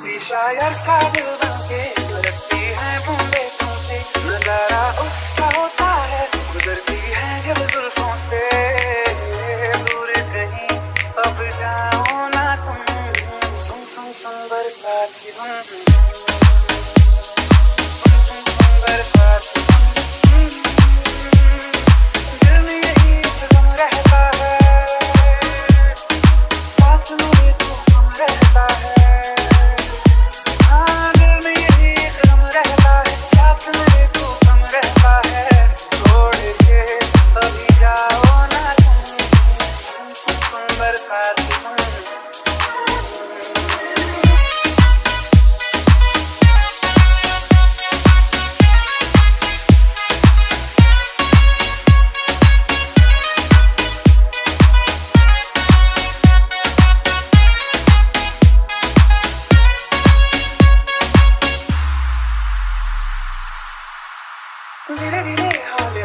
किसी शायर का दिल बनके बरसती है बूंदे तुमसे नज़ारा उसका होता है, गुजरती है जब जुल्फों से। दूर कहीं अब जाओ ना तुम, सुन सुन सुन बरसाती हूँ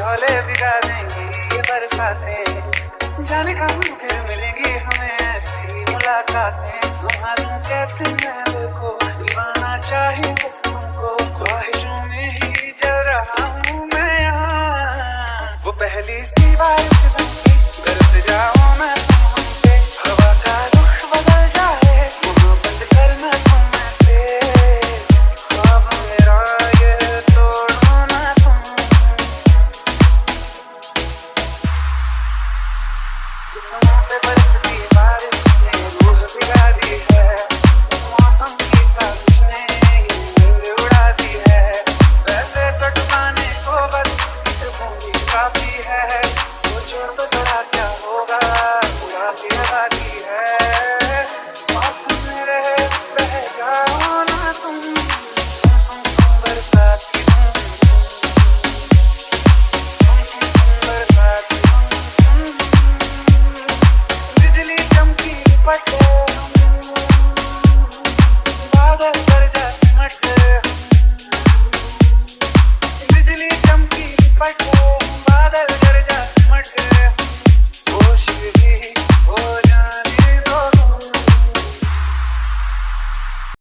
हौले भिगा देंगे ये बरसातें। जाने कब फिर मिलेंगी हमें ऐसी मुलाकातें। संभालूं कैसे मैं को दीवाना चाहे बस तुमको ख्वाहिशों में ही जल रहा हूँ मैं यहाँ। वो पहली सी बारिश Eso no se puede da da it.